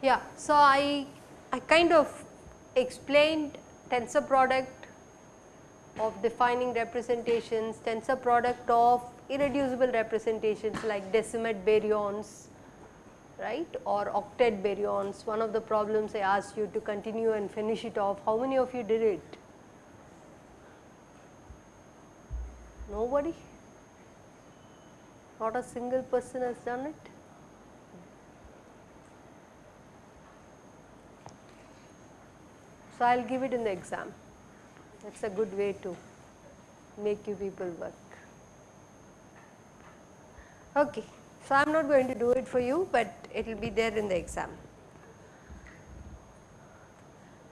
Yeah, so I, I kind of explained tensor product of defining representations, tensor product of irreducible representations like decuplet baryons, right or octet baryons. One of the problems I asked you to continue and finish it off, how many of you did it? Nobody? Not a single person has done it? So, I will give it in the exam. That is a good way to make you people work. Okay. So, I am not going to do it for you, but it will be there in the exam.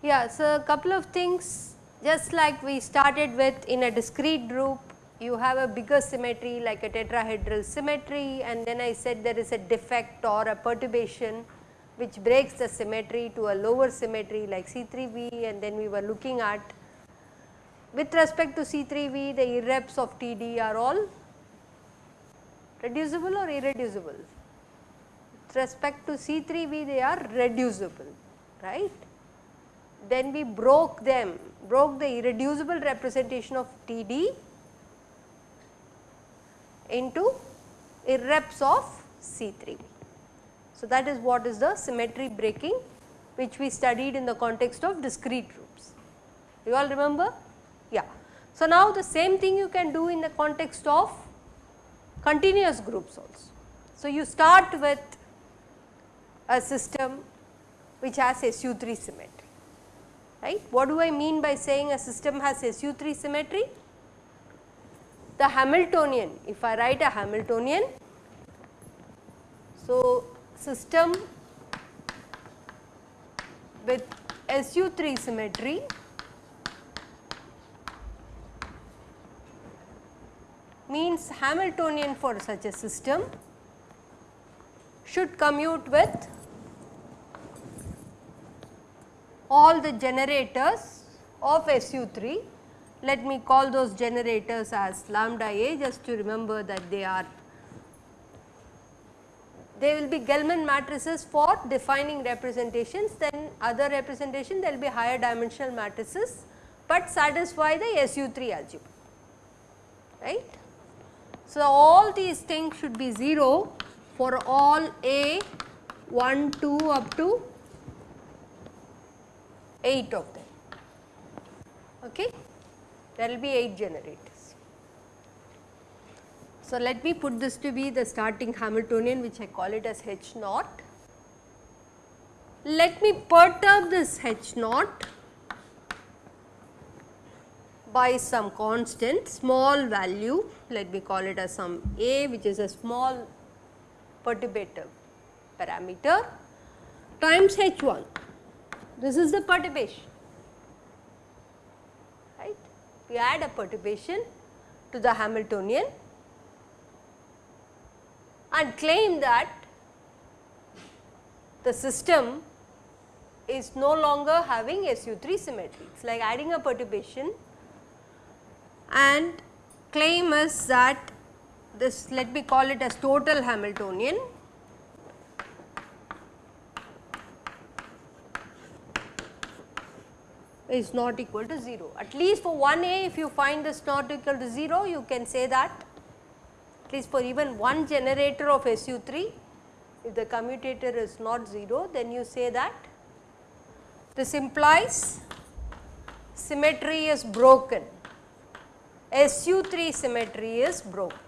Yeah, so a couple of things just like we started with in a discrete group, you have a bigger symmetry like a tetrahedral symmetry and then I said there is a defect or a perturbation which breaks the symmetry to a lower symmetry like C3V and then we were looking at with respect to C3V the irreps of TD are all reducible or irreducible. With respect to C3V they are reducible right. Then we broke them, broke the irreducible representation of TD into irreps of C3V. So, that is what is the symmetry breaking which we studied in the context of discrete groups. You all remember? Yeah. So, now the same thing you can do in the context of continuous groups also. So, you start with a system which has SU3 symmetry, right. What do I mean by saying a system has SU3 symmetry? The Hamiltonian, if I write a Hamiltonian, so system with SU3 symmetry means Hamiltonian for such a system should commute with all the generators of SU3. Let me call those generators as lambda A just to remember that they are they will be Gell-Mann matrices for defining representations then other representation there will be higher dimensional matrices, but satisfy the SU3 algebra right. So, all these things should be 0 for all A 1 2 up to 8 of them okay there will be 8 generators. So, let me put this to be the starting Hamiltonian which I call it as H naught. Let me perturb this H naught by some constant small value let me call it as some a which is a small perturbative parameter times H 1 this is the perturbation right. We add a perturbation to the Hamiltonian and claim that the system is no longer having SU3 symmetry. It is like adding a perturbation and claim is that this let me call it as total Hamiltonian. Is not equal to 0. At least for 1A if you find this not equal to 0 you can say that. At least for even one generator of SU3 if the commutator is not 0 then you say that. This implies symmetry is broken SU3 symmetry is broken.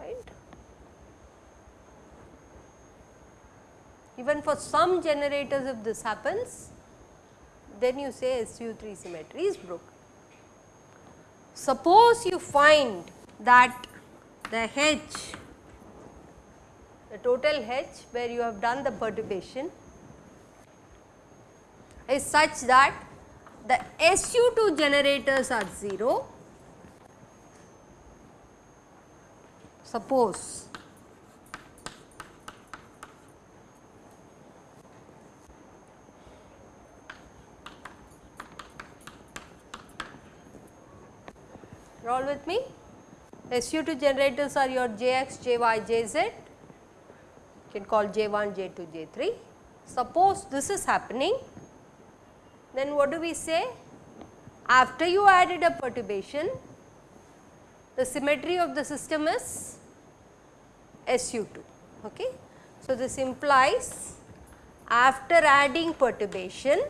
Right. Even for some generators if this happens, then you say SU3 symmetry is broken. Suppose you find that the H, the total H where you have done the perturbation is such that the SU2 generators are 0. Suppose you all with me? SU2 generators are your Jx, Jy, Jz, you can call J1, J2, J3. Suppose this is happening then what do we say? After you added a perturbation, the symmetry of the system is SU2. Okay. So, this implies after adding perturbation,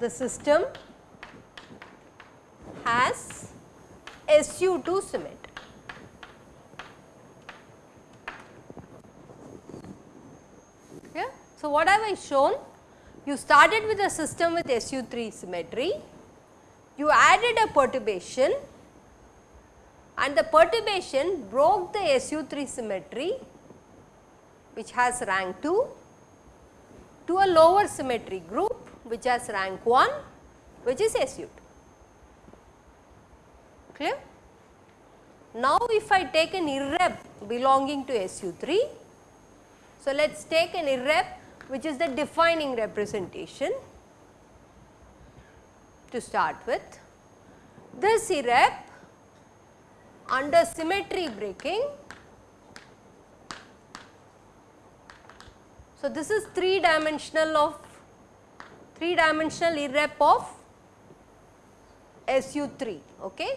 the system has SU2 symmetry. Yeah. So, what have I shown? You started with a system with SU3 symmetry, you added a perturbation and the perturbation broke the SU3 symmetry which has rank 2 to a lower symmetry group which has rank 1 which is SU2. Clear? Now, if I take an irrep belonging to SU3, so let us take an irrep which is the defining representation to start with. This irrep under symmetry breaking. So, this is 3 dimensional of 3 dimensional irrep of SU3. Okay.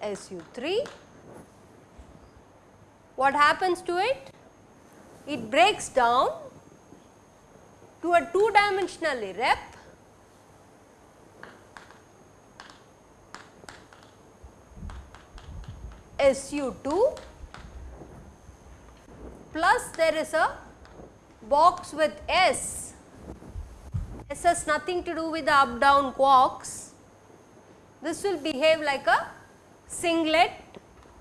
SU3. What happens to it? It breaks down to a 2 dimensional irrep SU2 plus there is a box with S. S has nothing to do with the up down quarks. This will behave like a singlet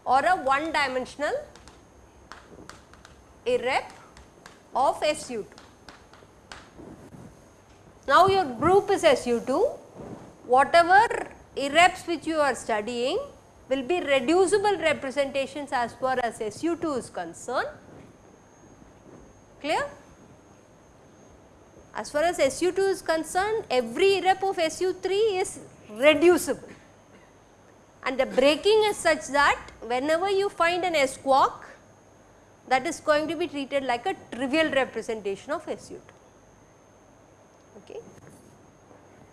or a one dimensional irrep of SU2. Now your group is SU2, whatever irreps which you are studying will be reducible representations as far as SU2 is concerned. Clear? As far as SU2 is concerned, every rep of SU3 is reducible and the breaking is such that whenever you find an S quark that is going to be treated like a trivial representation of SU2. Okay.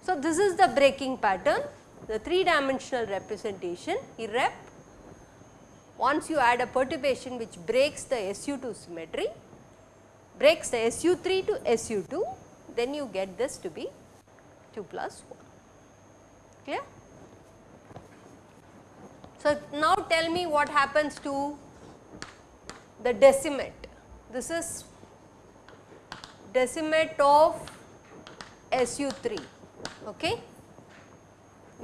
So, this is the breaking pattern the 3 dimensional representation irrep once you add a perturbation which breaks the SU2 symmetry breaks the SU3 to SU2 then you get this to be 2 plus 1 clear. So, now tell me what happens to the decuplet this is decuplet of SU3 okay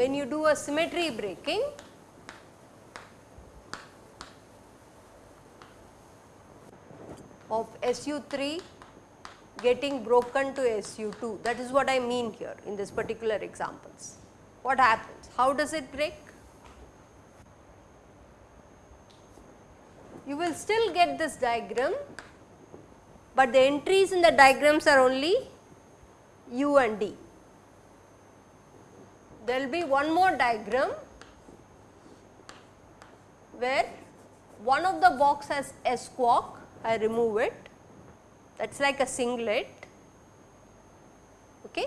when you do a symmetry breaking of SU3 getting broken to SU2 that is what I mean here in this particular examples. What happens? How does it break? You will still get this diagram, but the entries in the diagrams are only U and D there will be one more diagram where one of the box has S quark, I remove it that is like a singlet. Okay.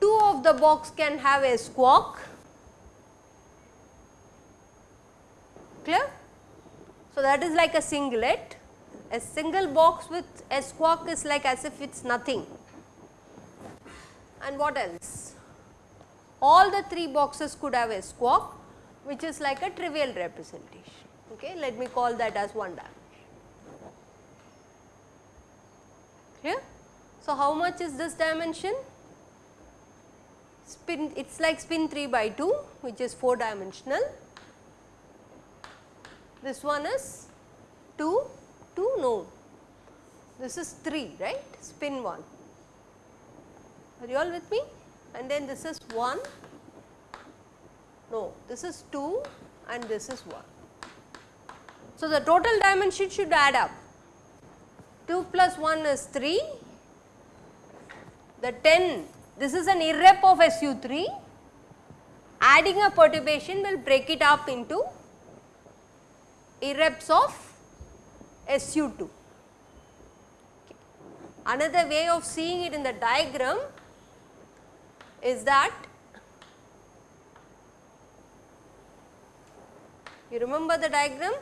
Two of the box can have S quark, clear. So, that is like a singlet, a single box with a S quark is like as if it is nothing and what else? All the 3 boxes could have a S quark which is like a trivial representation. Okay. Let me call that as one dimension. Clear? So, how much is this dimension? Spin it is like spin 3 by 2 which is 4 dimensional. This one is 2, 2 no, this is 3 right? Spin 1 are you all with me? And then this is 1, no this is 2 and this is 1. So, the total dimension should add up. 2 plus 1 is 3, the 10 this is an irrep of SU3 adding a perturbation will break it up into irreps of SU2. Okay. Another way of seeing it in the diagram is that you remember the diagram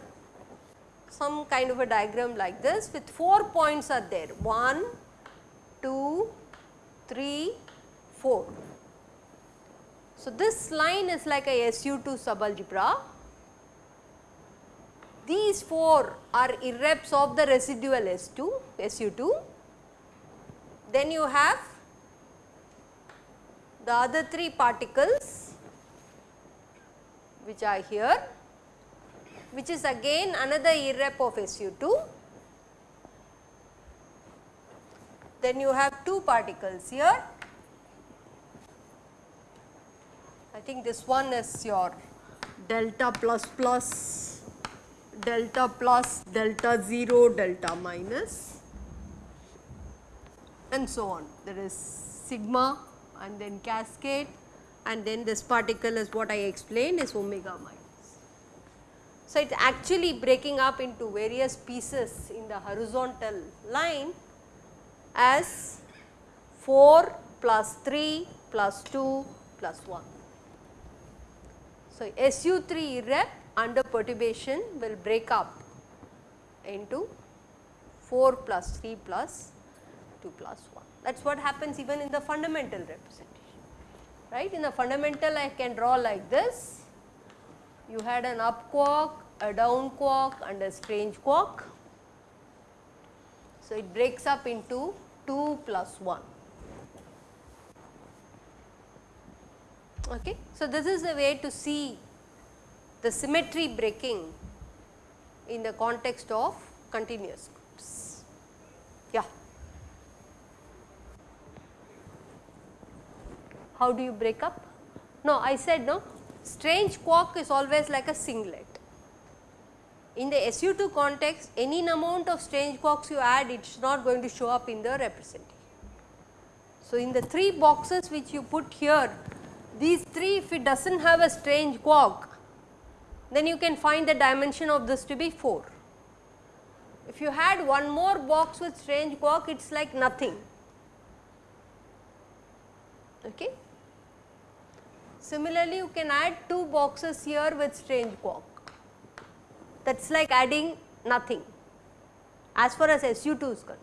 some kind of a diagram like this with 4 points are there 1, 2, 3, 4. So, this line is like a SU2 subalgebra. These 4 are irreps of the residual S2, SU2. Then you have the other 3 particles which are here which is again another irrep of SU2. Then you have 2 particles here I think this one is your delta plus plus, delta plus, delta 0, delta minus and so on. There is sigma and then cascade and then this particle is what I explained is omega minus. So, it is actually breaking up into various pieces in the horizontal line as 4 plus 3 plus 2 plus 1. So, SU3 irrep under perturbation will break up into 4 plus 3 plus 2 plus 1. That is what happens even in the fundamental representation, right. In the fundamental I can draw like this, you had an up quark, a down quark and a strange quark. So, it breaks up into 2 plus 1. Okay. So, this is a way to see the symmetry breaking in the context of continuous groups. Yeah. How do you break up? No, I said no, strange quark is always like a singlet. In the SU2 context, any amount of strange quarks you add, it is not going to show up in the representation. So, in the 3 boxes which you put here, these 3 if it does not have a strange quark then you can find the dimension of this to be 4. If you had one more box with strange quark it is like nothing. Okay. Similarly, you can add 2 boxes here with strange quark that is like adding nothing as far as SU2 is concerned.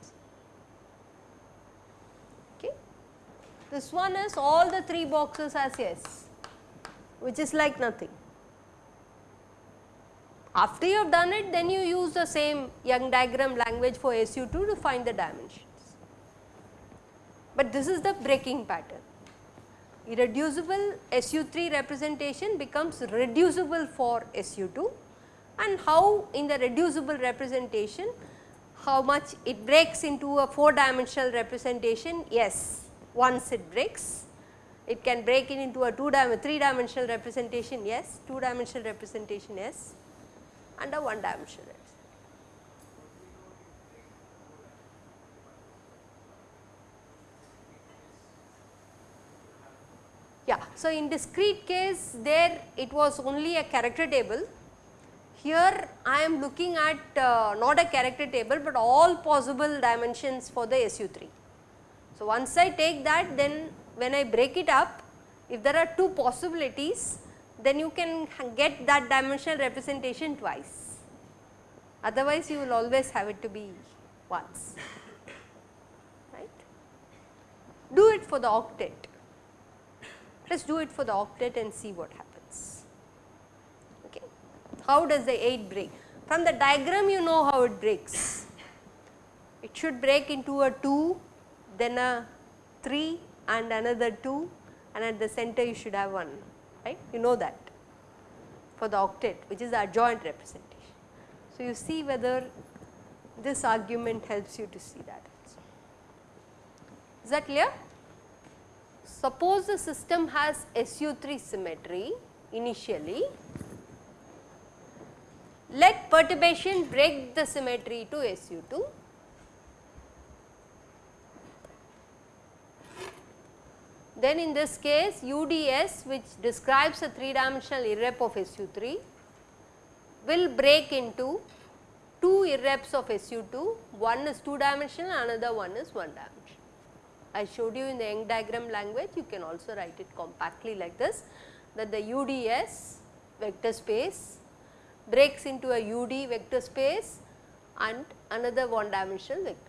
Okay. This one is all the 3 boxes as yes, which is like nothing. After you have done it, then you use the same Young diagram language for SU2 to find the dimensions. But this is the breaking pattern. Irreducible SU3 representation becomes reducible for SU2 and how in the reducible representation, how much it breaks into a 4 dimensional representation, yes once it breaks. It can break it into a 2 dimensional, 3 dimensional representation yes, 2 dimensional representation yes a 1 dimensional representation. Yeah. So, in discrete case there it was only a character table. Here I am looking at uh, not a character table, but all possible dimensions for the SU3. So, once I take that then when I break it up if there are two possibilities then you can get that dimensional representation twice. Otherwise you will always have it to be once. Right. Do it for the octet. Let us do it for the octet and see what happens. Okay. How does the 8 break? From the diagram you know how it breaks. It should break into a 2 then a 3 and another 2 and at the center you should have 1 right you know that for the octet which is the adjoint representation. So, you see whether this argument helps you to see that also. Is that clear? Suppose the system has SU3 symmetry initially let perturbation break the symmetry to SU2. Then in this case UDS which describes a 3 dimensional irrep of SU3 will break into two irreps of SU2, one is 2 dimensional another one is 1 dimensional. I showed you in the Young diagram language you can also write it compactly like this that the UDS vector space breaks into a UD vector space and another one dimensional vector